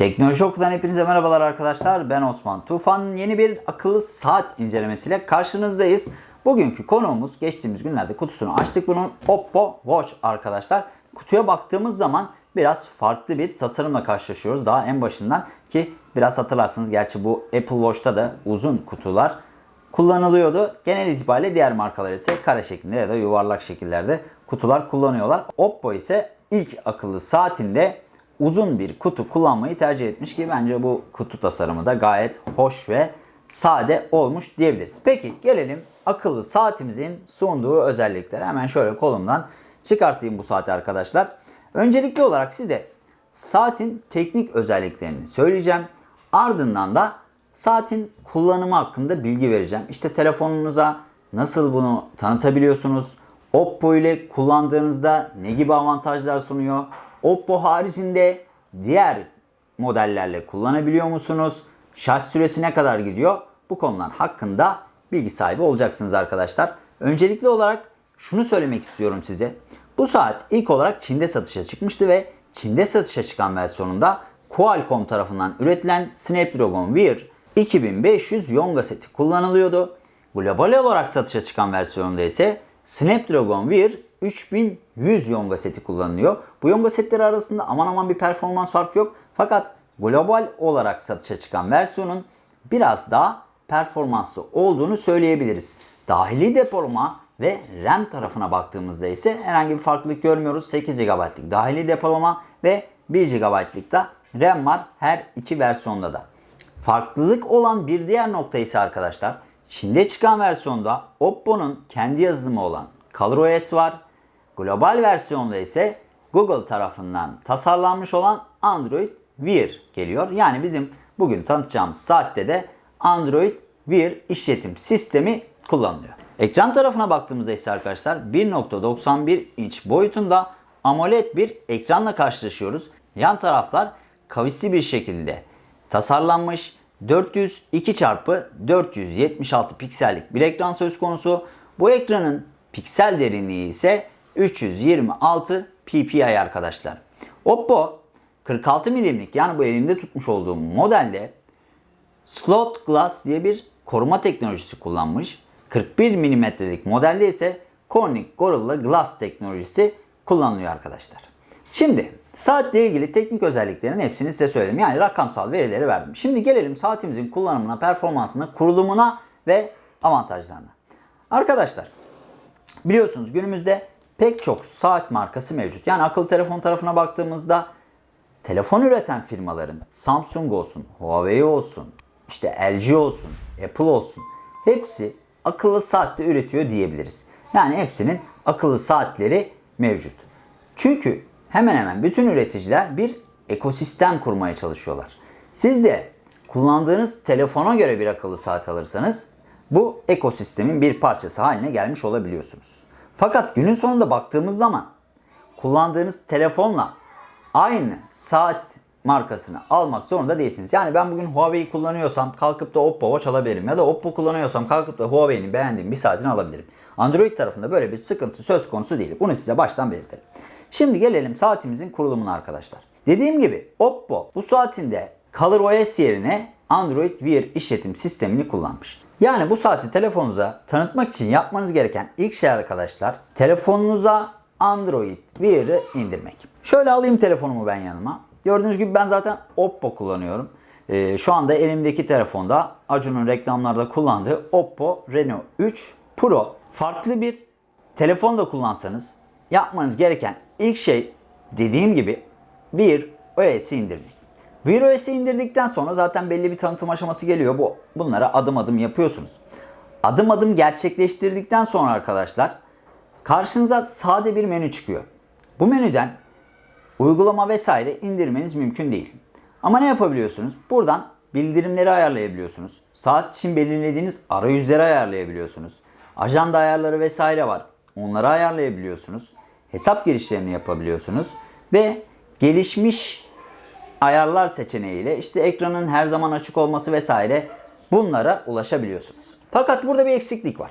Teknoloji Oku'dan hepinize merhabalar arkadaşlar. Ben Osman Tufan. Yeni bir akıllı saat incelemesiyle karşınızdayız. Bugünkü konuğumuz geçtiğimiz günlerde kutusunu açtık bunun Oppo Watch arkadaşlar. Kutuya baktığımız zaman biraz farklı bir tasarımla karşılaşıyoruz. Daha en başından ki biraz hatırlarsınız gerçi bu Apple Watch'ta da uzun kutular kullanılıyordu. Genel itibariyle diğer markalar ise kare şeklinde ya da yuvarlak şekillerde kutular kullanıyorlar. Oppo ise ilk akıllı saatinde uzun bir kutu kullanmayı tercih etmiş ki bence bu kutu tasarımı da gayet hoş ve sade olmuş diyebiliriz. Peki gelelim akıllı saatimizin sunduğu özelliklere. Hemen şöyle kolumdan çıkartayım bu saati arkadaşlar. Öncelikli olarak size saatin teknik özelliklerini söyleyeceğim. Ardından da saatin kullanımı hakkında bilgi vereceğim. İşte telefonunuza nasıl bunu tanıtabiliyorsunuz? Oppo ile kullandığınızda ne gibi avantajlar sunuyor? Oppo haricinde diğer modellerle kullanabiliyor musunuz? Şarj süresi ne kadar gidiyor? Bu konular hakkında bilgi sahibi olacaksınız arkadaşlar. Öncelikli olarak şunu söylemek istiyorum size. Bu saat ilk olarak Çin'de satışa çıkmıştı ve Çin'de satışa çıkan versiyonunda Qualcomm tarafından üretilen Snapdragon Wear 2500 Yonga seti kullanılıyordu. Global olarak satışa çıkan versiyonunda ise Snapdragon Wear 3100 Yonga seti kullanılıyor. Bu Yonga setleri arasında aman aman bir performans farkı yok. Fakat global olarak satışa çıkan versiyonun biraz daha performanslı olduğunu söyleyebiliriz. Dahili depolama ve RAM tarafına baktığımızda ise herhangi bir farklılık görmüyoruz. 8 GB'lık dahili depolama ve 1 GB'lık da RAM var her iki versiyonda da. Farklılık olan bir diğer nokta ise arkadaşlar Çin'de çıkan versiyonda Oppo'nun kendi yazılımı olan ColorOS var. Global versiyonda ise Google tarafından tasarlanmış olan Android Wear geliyor. Yani bizim bugün tanıtacağımız saatte de Android Wear işletim sistemi kullanılıyor. Ekran tarafına baktığımızda ise arkadaşlar 1.91 inç boyutunda AMOLED bir ekranla karşılaşıyoruz. Yan taraflar kavisli bir şekilde tasarlanmış 402 x 476 piksellik bir ekran söz konusu. Bu ekranın piksel derinliği ise 326 ppi arkadaşlar. Oppo 46 milimlik yani bu elimde tutmuş olduğum modelde Slot Glass diye bir koruma teknolojisi kullanmış. 41 milimetrelik modelde ise Corning Gorilla Glass teknolojisi kullanılıyor arkadaşlar. Şimdi saatle ilgili teknik özelliklerin hepsini size söyledim. Yani rakamsal verileri verdim. Şimdi gelelim saatimizin kullanımına, performansına, kurulumuna ve avantajlarına. Arkadaşlar biliyorsunuz günümüzde pek çok saat markası mevcut. Yani akıllı telefon tarafına baktığımızda telefon üreten firmaların Samsung olsun, Huawei olsun, işte LG olsun, Apple olsun hepsi akıllı saatte üretiyor diyebiliriz. Yani hepsinin akıllı saatleri mevcut. Çünkü hemen hemen bütün üreticiler bir ekosistem kurmaya çalışıyorlar. Siz de kullandığınız telefona göre bir akıllı saat alırsanız bu ekosistemin bir parçası haline gelmiş olabiliyorsunuz. Fakat günün sonunda baktığımız zaman kullandığınız telefonla aynı saat markasını almak zorunda değilsiniz. Yani ben bugün Huawei kullanıyorsam kalkıp da Oppo Watch alabilirim. Ya da Oppo kullanıyorsam kalkıp da Huawei'nin beğendiğim bir saatini alabilirim. Android tarafında böyle bir sıkıntı söz konusu değil. Bunu size baştan belirtelim. Şimdi gelelim saatimizin kurulumuna arkadaşlar. Dediğim gibi Oppo bu saatinde ColorOS yerine Android Wear işletim sistemini kullanmış. Yani bu saati telefonunuza tanıtmak için yapmanız gereken ilk şey arkadaşlar telefonunuza Android Wear'ı indirmek. Şöyle alayım telefonumu ben yanıma. Gördüğünüz gibi ben zaten Oppo kullanıyorum. Ee, şu anda elimdeki telefonda Acun'un reklamlarda kullandığı Oppo Reno 3 Pro. Farklı bir telefon da kullansanız yapmanız gereken ilk şey dediğim gibi Wear OS'i indirmek. Wear OS'i indirdikten sonra zaten belli bir tanıtım aşaması geliyor. Bu bunlara adım adım yapıyorsunuz. Adım adım gerçekleştirdikten sonra arkadaşlar karşınıza sade bir menü çıkıyor. Bu menüden uygulama vesaire indirmeniz mümkün değil. Ama ne yapabiliyorsunuz? Buradan bildirimleri ayarlayabiliyorsunuz. Saat için belirlediğiniz arayüzleri ayarlayabiliyorsunuz. Ajanda ayarları vesaire var. Onları ayarlayabiliyorsunuz. Hesap girişlerini yapabiliyorsunuz. Ve gelişmiş ayarlar seçeneğiyle işte ekranın her zaman açık olması vesaire bunlara ulaşabiliyorsunuz. Fakat burada bir eksiklik var.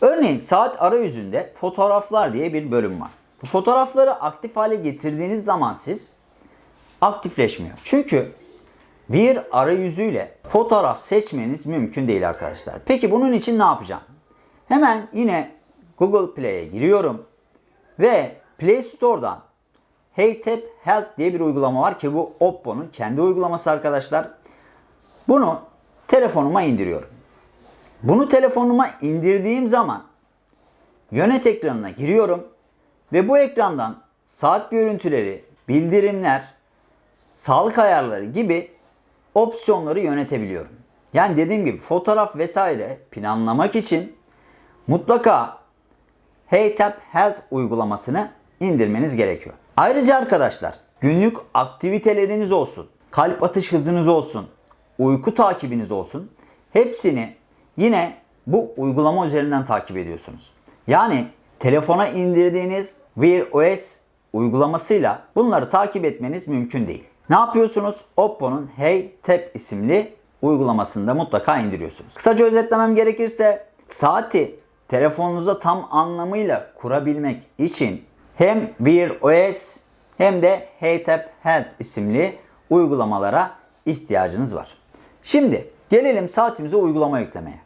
Örneğin saat arayüzünde fotoğraflar diye bir bölüm var. Bu fotoğrafları aktif hale getirdiğiniz zaman siz aktifleşmiyor. Çünkü Wear arayüzüyle fotoğraf seçmeniz mümkün değil arkadaşlar. Peki bunun için ne yapacağım? Hemen yine Google Play'e giriyorum ve Play Store'dan HeyTap Help diye bir uygulama var ki bu Oppo'nun kendi uygulaması arkadaşlar. Bunu telefonuma indiriyorum. Bunu telefonuma indirdiğim zaman yönet ekranına giriyorum ve bu ekrandan saat görüntüleri, bildirimler, sağlık ayarları gibi opsiyonları yönetebiliyorum. Yani dediğim gibi fotoğraf vesaire planlamak için mutlaka HeyTap Health uygulamasını indirmeniz gerekiyor. Ayrıca arkadaşlar günlük aktiviteleriniz olsun, kalp atış hızınız olsun, uyku takibiniz olsun hepsini yine bu uygulama üzerinden takip ediyorsunuz. Yani telefona indirdiğiniz Wear OS uygulamasıyla bunları takip etmeniz mümkün değil. Ne yapıyorsunuz? Oppo'nun Hey Tap isimli uygulamasını da mutlaka indiriyorsunuz. Kısaca özetlemem gerekirse saati telefonunuza tam anlamıyla kurabilmek için hem Wear OS hem de HeyTap Health isimli uygulamalara ihtiyacınız var. Şimdi gelelim saatimize uygulama yüklemeye.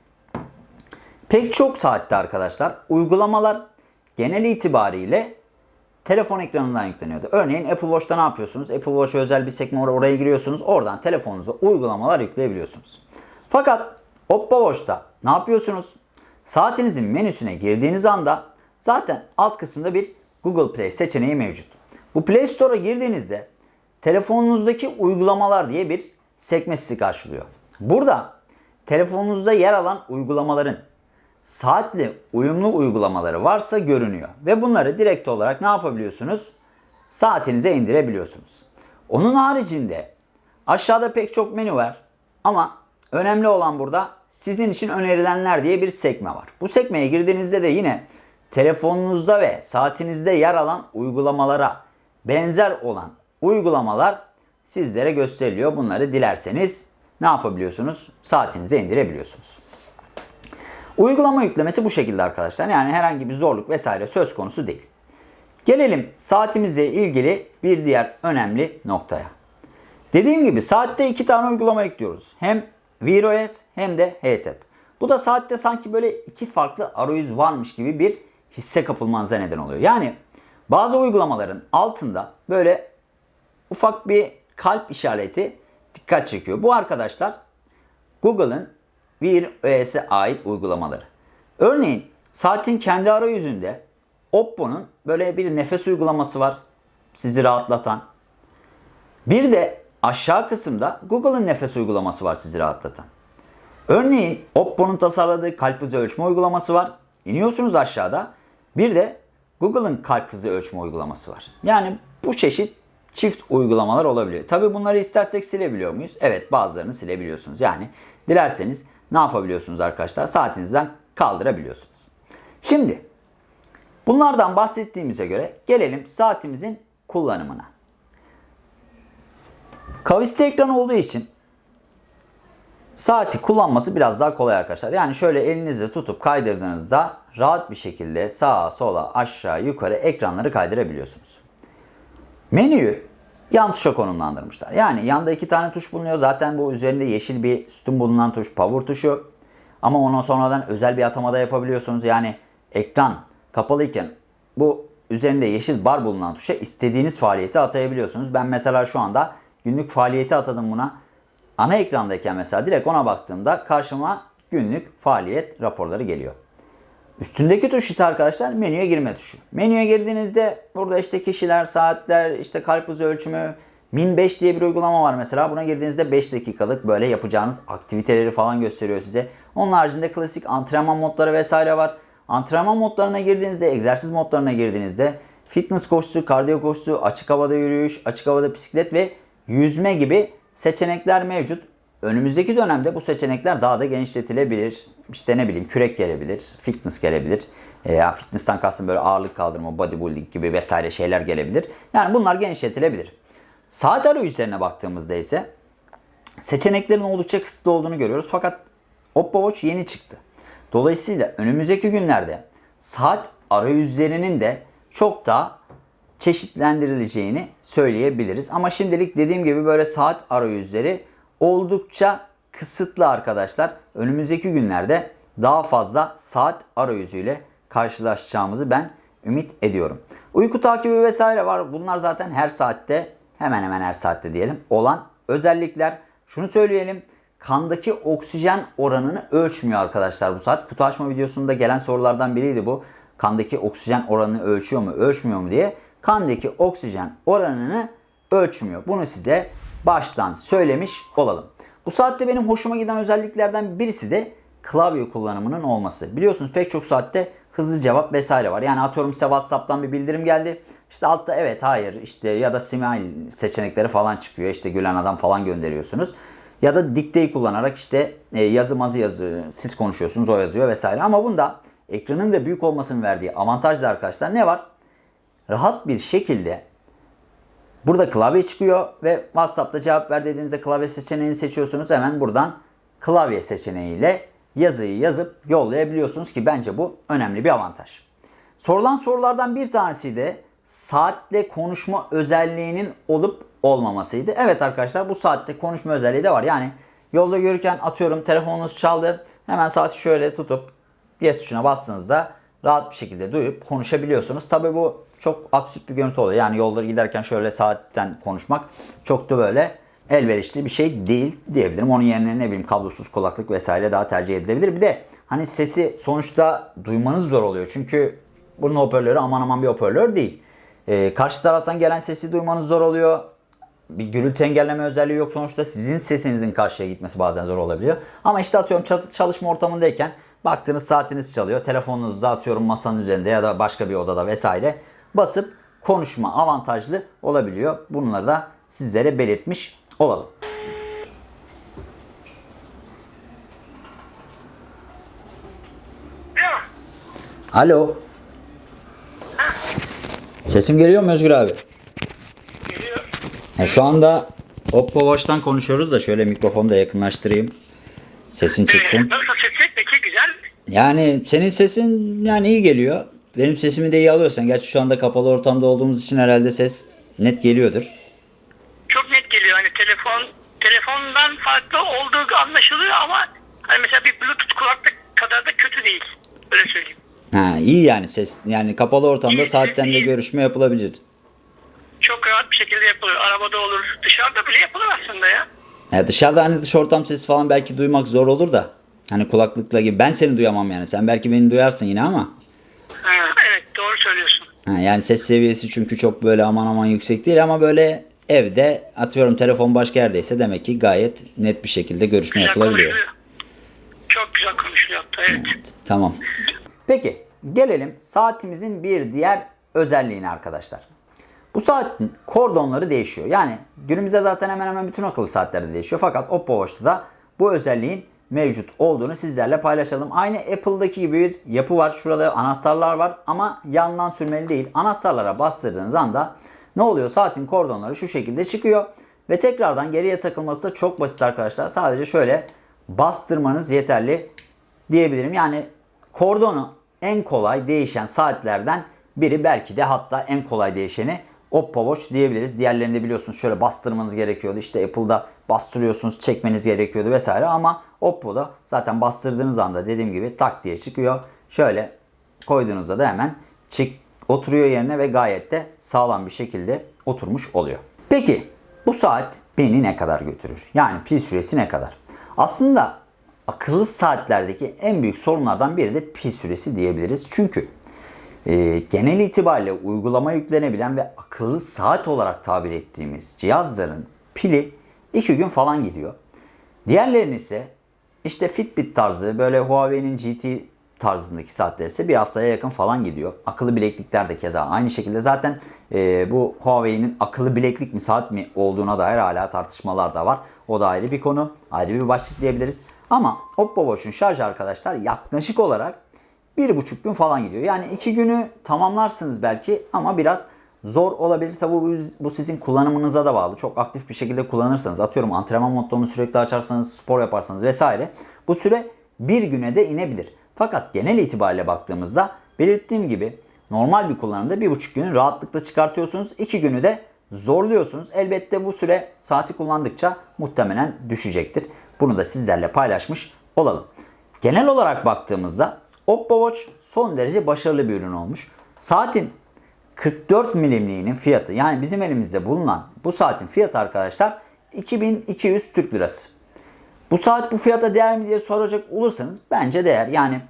Pek çok saatte arkadaşlar uygulamalar genel itibariyle telefon ekranından yükleniyordu. Örneğin Apple Watch'ta ne yapıyorsunuz? Apple Watch'a özel bir sekme var oraya giriyorsunuz. Oradan telefonunuza uygulamalar yükleyebiliyorsunuz. Fakat Oppo Watch'ta ne yapıyorsunuz? Saatinizin menüsüne girdiğiniz anda zaten alt kısımda bir Google Play seçeneği mevcut. Bu Play Store'a girdiğinizde telefonunuzdaki uygulamalar diye bir sekme sizi karşılıyor. Burada telefonunuzda yer alan uygulamaların saatli uyumlu uygulamaları varsa görünüyor. Ve bunları direkt olarak ne yapabiliyorsunuz? Saatinize indirebiliyorsunuz. Onun haricinde aşağıda pek çok menü var ama önemli olan burada sizin için önerilenler diye bir sekme var. Bu sekmeye girdiğinizde de yine telefonunuzda ve saatinizde yer alan uygulamalara benzer olan uygulamalar sizlere gösteriliyor. Bunları dilerseniz ne yapabiliyorsunuz? Saatinize indirebiliyorsunuz. Uygulama yüklemesi bu şekilde arkadaşlar. Yani herhangi bir zorluk vesaire söz konusu değil. Gelelim saatimizle ilgili bir diğer önemli noktaya. Dediğim gibi saatte iki tane uygulama yüklüyoruz. Hem Wear OS hem de HeyTap. Bu da saatte sanki böyle iki farklı arayüz varmış gibi bir hisse kapılmanıza neden oluyor. Yani bazı uygulamaların altında böyle ufak bir kalp işareti dikkat çekiyor. Bu arkadaşlar Google'ın Wear OS'e ait uygulamaları. Örneğin saatin kendi arayüzünde Oppo'nun böyle bir nefes uygulaması var. Sizi rahatlatan. Bir de aşağı kısımda Google'ın nefes uygulaması var sizi rahatlatan. Örneğin Oppo'nun tasarladığı kalp hızı ölçme uygulaması var. İniyorsunuz aşağıda. Bir de Google'ın kalp hızı ölçme uygulaması var. Yani bu çeşit çift uygulamalar olabiliyor. Tabi bunları istersek silebiliyor muyuz? Evet bazılarını silebiliyorsunuz. Yani dilerseniz ne yapabiliyorsunuz arkadaşlar? Saatinizden kaldırabiliyorsunuz. Şimdi bunlardan bahsettiğimize göre gelelim saatimizin kullanımına. Kavisli ekran olduğu için saati kullanması biraz daha kolay arkadaşlar. Yani şöyle elinizle tutup kaydırdığınızda rahat bir şekilde sağa sola aşağı yukarı ekranları kaydırabiliyorsunuz. Menüyü yan tuşa konumlandırmışlar. Yani yanda iki tane tuş bulunuyor. Zaten bu üzerinde yeşil bir sütun bulunan tuş power tuşu. Ama ondan sonradan özel bir atamada yapabiliyorsunuz. Yani ekran kapalıyken bu üzerinde yeşil bar bulunan tuşa istediğiniz faaliyeti atayabiliyorsunuz. Ben mesela şu anda günlük faaliyeti atadım buna. Ana ekrandayken mesela direkt ona baktığımda karşıma günlük faaliyet raporları geliyor. Üstündeki tuş ise arkadaşlar menüye girme tuşu. Menüye girdiğinizde burada işte kişiler, saatler, işte kalp hızı ölçümü, Min 5 diye bir uygulama var mesela. Buna girdiğinizde 5 dakikalık böyle yapacağınız aktiviteleri falan gösteriyor size. Onun haricinde klasik antrenman modları vesaire var. Antrenman modlarına girdiğinizde, egzersiz modlarına girdiğinizde fitness koşusu, kardiyo koşusu, açık havada yürüyüş, açık havada bisiklet ve yüzme gibi seçenekler mevcut. Önümüzdeki dönemde bu seçenekler daha da genişletilebilir. İşte ne bileyim kürek gelebilir, fitness gelebilir. E, fitness'tan kastım böyle ağırlık kaldırma, bodybuilding gibi vesaire şeyler gelebilir. Yani bunlar genişletilebilir. Saat arayüzlerine baktığımızda ise seçeneklerin oldukça kısıtlı olduğunu görüyoruz. Fakat Oppo Watch yeni çıktı. Dolayısıyla önümüzdeki günlerde saat arayüzlerinin de çok daha çeşitlendirileceğini söyleyebiliriz. Ama şimdilik dediğim gibi böyle saat arayüzleri oldukça kısıtlı arkadaşlar. Önümüzdeki günlerde daha fazla saat arayüzüyle karşılaşacağımızı ben ümit ediyorum. Uyku takibi vesaire var. Bunlar zaten her saatte hemen hemen her saatte diyelim olan özellikler. Şunu söyleyelim. Kandaki oksijen oranını ölçmüyor arkadaşlar bu saat. Kutu açma videosunda gelen sorulardan biriydi bu. Kandaki oksijen oranını ölçüyor mu, ölçmüyor mu diye. Kandaki oksijen oranını ölçmüyor. Bunu size baştan söylemiş olalım. Bu saatte benim hoşuma giden özelliklerden birisi de klavye kullanımının olması. Biliyorsunuz pek çok saatte hızlı cevap vesaire var. Yani atıyorum size WhatsApp'tan bir bildirim geldi. İşte altta evet hayır işte ya da smile seçenekleri falan çıkıyor. İşte gülen adam falan gönderiyorsunuz. Ya da dikteyi kullanarak işte e, yazı mazı yazıyor. Siz konuşuyorsunuz o yazıyor vesaire. Ama bunda ekranın da büyük olmasının verdiği avantaj da arkadaşlar ne var? Rahat bir şekilde Burada klavye çıkıyor ve WhatsApp'ta cevap ver dediğinizde klavye seçeneğini seçiyorsunuz. Hemen buradan klavye seçeneğiyle yazıyı yazıp yollayabiliyorsunuz ki bence bu önemli bir avantaj. Sorulan sorulardan bir tanesi de saatle konuşma özelliğinin olup olmamasıydı. Evet arkadaşlar bu saatte konuşma özelliği de var. Yani yolda yürürken atıyorum telefonunuz çaldı. Hemen saati şöyle tutup yes tuşuna bastığınızda rahat bir şekilde duyup konuşabiliyorsunuz. Tabi bu çok absürt bir görüntü oluyor. Yani yolları giderken şöyle saatten konuşmak çok da böyle elverişli bir şey değil diyebilirim. Onun yerine ne bileyim kablosuz kulaklık vesaire daha tercih edilebilir. Bir de hani sesi sonuçta duymanız zor oluyor. Çünkü bunun hoparlörü aman aman bir hoparlör değil. Ee, karşı taraftan gelen sesi duymanız zor oluyor. Bir gürültü engelleme özelliği yok. Sonuçta sizin sesinizin karşıya gitmesi bazen zor olabiliyor. Ama işte atıyorum çalışma ortamındayken baktığınız saatiniz çalıyor. Telefonunuzda atıyorum masanın üzerinde ya da başka bir odada vesaire basıp konuşma avantajlı olabiliyor. Bunları da sizlere belirtmiş olalım. Alo. Sesim geliyor mu Özgür abi? Geliyor. Şu anda Oppo Watch'tan konuşuyoruz da şöyle mikrofonu da yakınlaştırayım. Sesin Ee, çıksın. nasıl sesi? Peki güzel. Yani senin sesin yani iyi geliyor. Benim sesimi de iyi alıyorsan. Gerçi şu anda kapalı ortamda olduğumuz için herhalde ses net geliyordur. Çok net geliyor. Hani telefon telefondan farklı olduğu anlaşılıyor ama hani mesela bir bluetooth kulaklık kadar da kötü değil. Öyle söyleyeyim. Ha iyi yani ses. Yani kapalı ortamda İyi, saatten de iyi. görüşme yapılabilir. Çok rahat bir şekilde yapılıyor. Arabada olur. Dışarıda bile yapılır aslında ya. Ya dışarıda hani dış ortam sesi falan belki duymak zor olur da. Hani kulaklıkla gibi. Ben seni duyamam yani. Sen belki beni duyarsın yine ama. Ha, evet doğru söylüyorsun. Ha, yani ses seviyesi çünkü çok böyle aman aman yüksek değil ama böyle evde atıyorum telefon başka yerdeyse demek ki gayet net bir şekilde görüşme Güzel yapılabiliyor. konuşuluyor. Çok güzel konuşuluyor hatta evet. Evet, tamam. Peki gelelim saatimizin bir diğer özelliğine arkadaşlar. Bu saatin kordonları değişiyor. Yani günümüzde zaten hemen hemen bütün akıllı saatlerde değişiyor. Fakat Oppo Watch'ta da bu özelliğin mevcut olduğunu sizlerle paylaşalım. Aynı Apple'daki gibi bir yapı var. Şurada anahtarlar var ama yandan sürmeli değil. Anahtarlara bastırdığınız anda ne oluyor? Saatin kordonları şu şekilde çıkıyor. Ve tekrardan geriye takılması da çok basit arkadaşlar. Sadece şöyle bastırmanız yeterli diyebilirim. Yani kordonu en kolay değişen saatlerden biri belki de hatta en kolay değişeni Oppo Watch diyebiliriz. Diğerlerinde biliyorsunuz şöyle bastırmanız gerekiyordu. İşte Apple'da bastırıyorsunuz, çekmeniz gerekiyordu vesaire ama Oppo'da zaten bastırdığınız anda dediğim gibi tak diye çıkıyor. Şöyle koyduğunuzda da hemen çık oturuyor yerine ve gayet de sağlam bir şekilde oturmuş oluyor. Peki bu saat beni ne kadar götürür? Yani pil süresi ne kadar? Aslında akıllı saatlerdeki en büyük sorunlardan biri de pil süresi diyebiliriz. Çünkü e, genel itibariyle uygulama yüklenebilen ve akıllı saat olarak tabir ettiğimiz cihazların pili 2 gün falan gidiyor. Diğerlerinin ise işte Fitbit tarzı böyle Huawei'nin GT tarzındaki saatler ise bir haftaya yakın falan gidiyor. Akıllı bileklikler de keza aynı şekilde. Zaten e, bu Huawei'nin akıllı bileklik mi saat mi olduğuna dair hala tartışmalar da var. O da ayrı bir konu. Ayrı bir başlık diyebiliriz. Ama Oppo Watch'un şarjı arkadaşlar yaklaşık olarak bir buçuk gün falan gidiyor. Yani iki günü tamamlarsınız belki ama biraz zor olabilir. Tabi bu, sizin kullanımınıza da bağlı. Çok aktif bir şekilde kullanırsanız atıyorum antrenman modlarını sürekli açarsanız spor yaparsanız vesaire bu süre bir güne de inebilir. Fakat genel itibariyle baktığımızda belirttiğim gibi normal bir kullanımda bir buçuk günü rahatlıkla çıkartıyorsunuz. iki günü de zorluyorsunuz. Elbette bu süre saati kullandıkça muhtemelen düşecektir. Bunu da sizlerle paylaşmış olalım. Genel olarak baktığımızda Oppo Watch son derece başarılı bir ürün olmuş. Saatin 44 milimliğinin fiyatı yani bizim elimizde bulunan bu saatin fiyatı arkadaşlar 2200 Türk Lirası. Bu saat bu fiyata değer mi diye soracak olursanız bence değer. Yani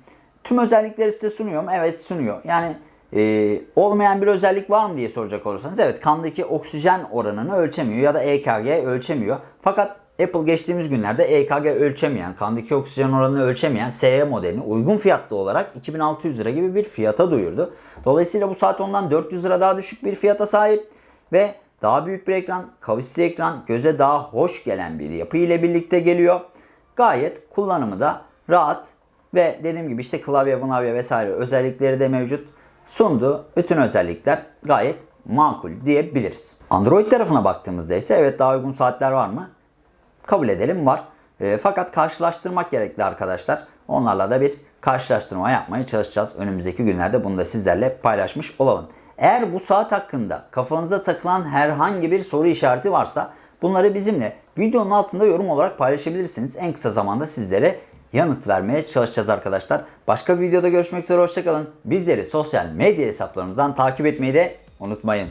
tüm özellikleri size sunuyor mu? Evet sunuyor. Yani e, olmayan bir özellik var mı diye soracak olursanız evet kandaki oksijen oranını ölçemiyor ya da EKG ölçemiyor. Fakat Apple geçtiğimiz günlerde EKG ölçemeyen, kandaki oksijen oranını ölçemeyen SE modelini uygun fiyatlı olarak 2600 lira gibi bir fiyata duyurdu. Dolayısıyla bu saat ondan 400 lira daha düşük bir fiyata sahip ve daha büyük bir ekran, kavisli ekran, göze daha hoş gelen bir yapı ile birlikte geliyor. Gayet kullanımı da rahat ve dediğim gibi işte klavye, klavye vesaire özellikleri de mevcut. Sunduğu bütün özellikler gayet makul diyebiliriz. Android tarafına baktığımızda ise evet daha uygun saatler var mı? Kabul edelim var. E, fakat karşılaştırmak gerekli arkadaşlar. Onlarla da bir karşılaştırma yapmaya çalışacağız. Önümüzdeki günlerde bunu da sizlerle paylaşmış olalım. Eğer bu saat hakkında kafanıza takılan herhangi bir soru işareti varsa bunları bizimle videonun altında yorum olarak paylaşabilirsiniz. En kısa zamanda sizlere yanıt vermeye çalışacağız arkadaşlar. Başka bir videoda görüşmek üzere hoşçakalın. Bizleri sosyal medya hesaplarımızdan takip etmeyi de unutmayın.